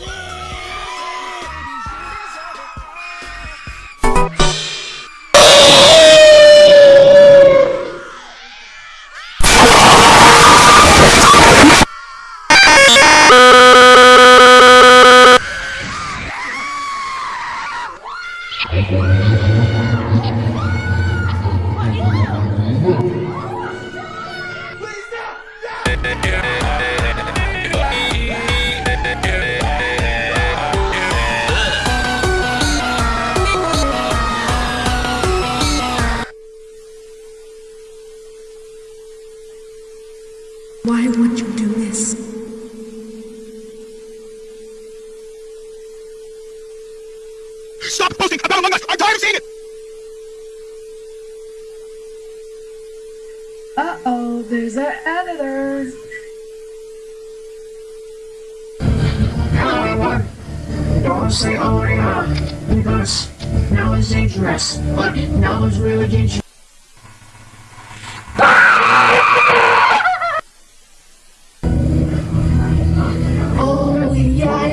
Yeah. Why would you do this? Stop posting about Among Us! I'm tired of seeing it! Uh-oh, there's our editors. Hello, everyone. Don't say oh yeah, because now it's dangerous, but now it's really dangerous.